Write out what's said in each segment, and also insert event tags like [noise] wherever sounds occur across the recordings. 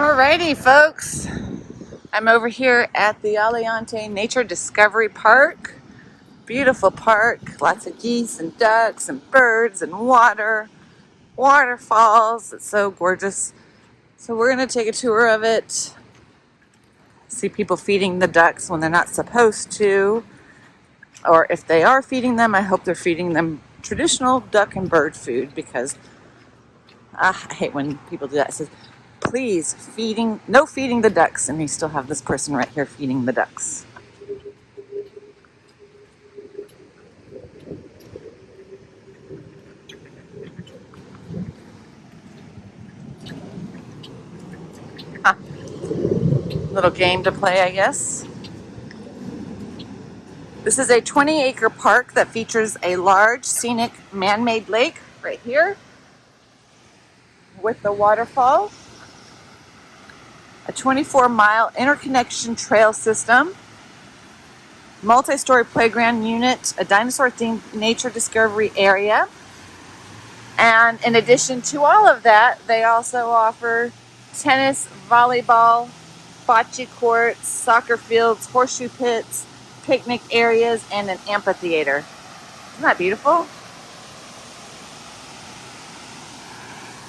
Alrighty, folks. I'm over here at the Aliante Nature Discovery Park. Beautiful park, lots of geese and ducks and birds and water, waterfalls. It's so gorgeous. So we're gonna take a tour of it. See people feeding the ducks when they're not supposed to. Or if they are feeding them, I hope they're feeding them traditional duck and bird food because ah, I hate when people do that. It says, please, feeding, no feeding the ducks. And we still have this person right here feeding the ducks. Huh. Little game to play, I guess. This is a 20 acre park that features a large scenic man-made lake right here with the waterfall, a 24 mile interconnection trail system, multi-story playground unit, a dinosaur themed nature discovery area. And in addition to all of that, they also offer tennis, volleyball, bocce courts, soccer fields, horseshoe pits, picnic areas, and an amphitheater. Isn't that beautiful?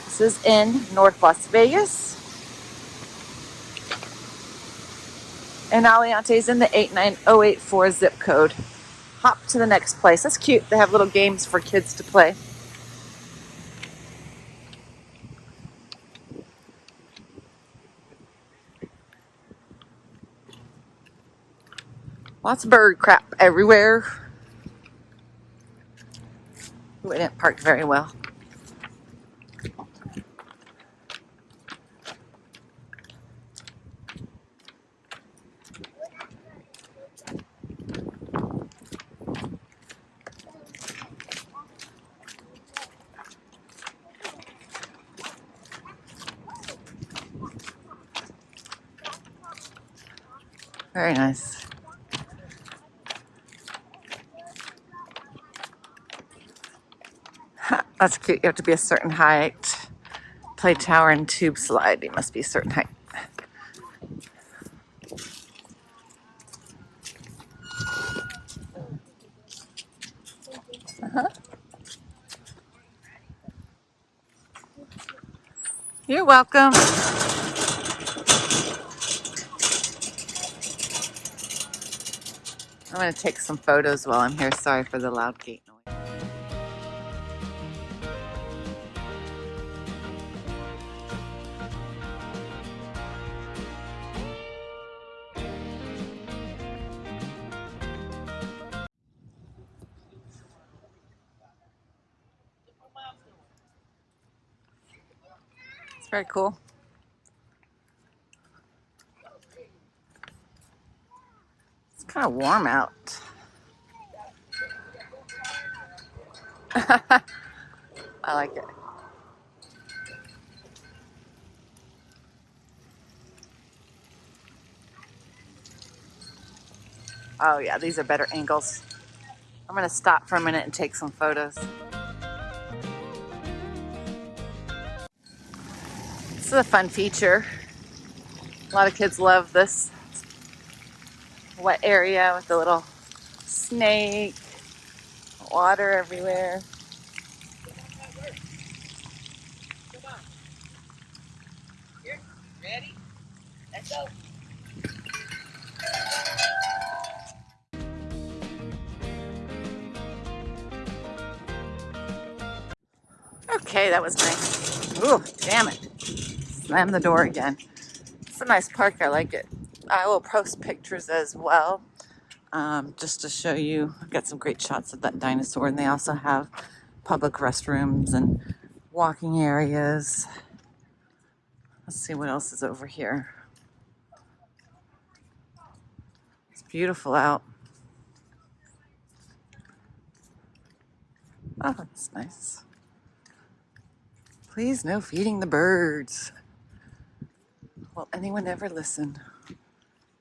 This is in North Las Vegas. And Aliante is in the 89084 zip code. Hop to the next place. That's cute. They have little games for kids to play. Lots of bird crap everywhere. We didn't park very well. Very nice. That's cute. You have to be a certain height. Play tower and tube slide. You must be a certain height. Uh-huh. You're welcome. I'm going to take some photos while I'm here. Sorry for the loud gate noise. It's very cool. Kind of warm out. [laughs] I like it. Oh yeah, these are better angles. I'm gonna stop for a minute and take some photos. This is a fun feature. A lot of kids love this wet area with the little snake, water everywhere. Okay, that was nice. Ooh, damn it. Slam the door again. It's a nice park. I like it. I will post pictures as well um, just to show you. I've got some great shots of that dinosaur, and they also have public restrooms and walking areas. Let's see what else is over here. It's beautiful out. Oh, that's nice. Please, no feeding the birds. Will anyone ever listen?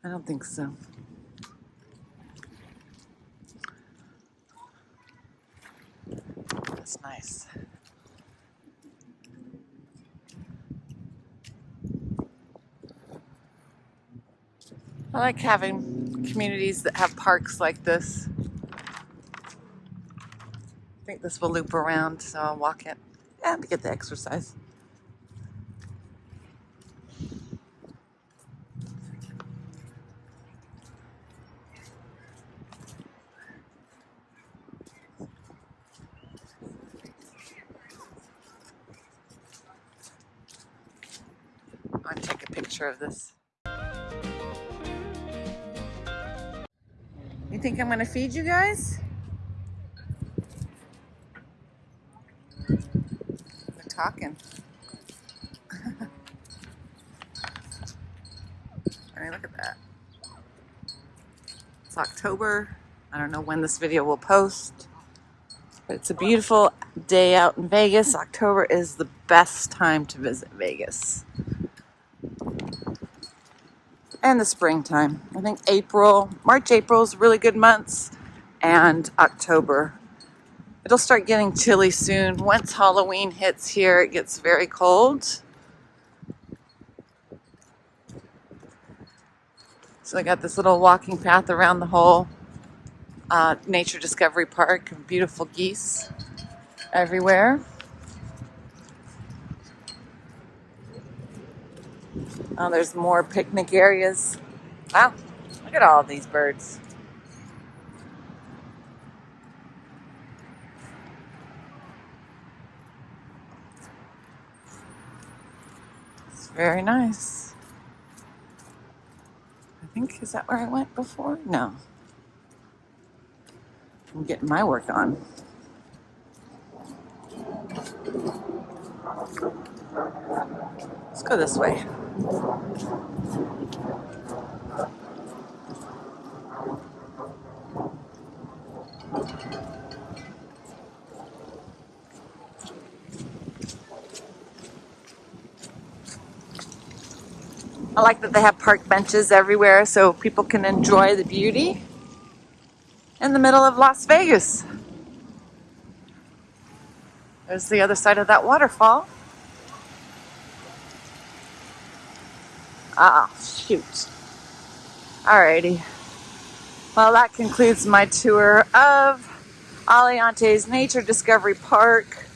I don't think so. That's nice. I like having communities that have parks like this. I think this will loop around, so I'll walk it and get the exercise. I'll take a picture of this. You think I'm gonna feed you guys? They're talking. [laughs] I look at that. It's October. I don't know when this video will post, but it's a beautiful day out in Vegas. October is the best time to visit Vegas and the springtime. I think April, March, April is really good months, and October. It'll start getting chilly soon. Once Halloween hits here, it gets very cold. So I got this little walking path around the whole uh, Nature Discovery Park. Beautiful geese everywhere. Oh, there's more picnic areas. Wow, look at all these birds. It's very nice. I think, is that where I went before? No. I'm getting my work on. Let's go this way. I like that they have park benches everywhere so people can enjoy the beauty in the middle of Las Vegas. There's the other side of that waterfall. Shoot. Alrighty. Well, that concludes my tour of Aliantes Nature Discovery Park.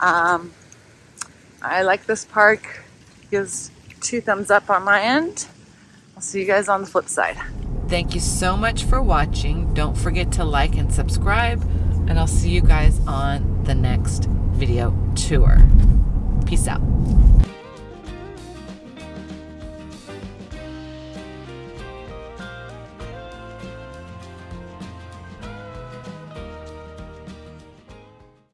Um, I like this park. Gives two thumbs up on my end. I'll see you guys on the flip side. Thank you so much for watching. Don't forget to like and subscribe, and I'll see you guys on the next video tour. Peace out.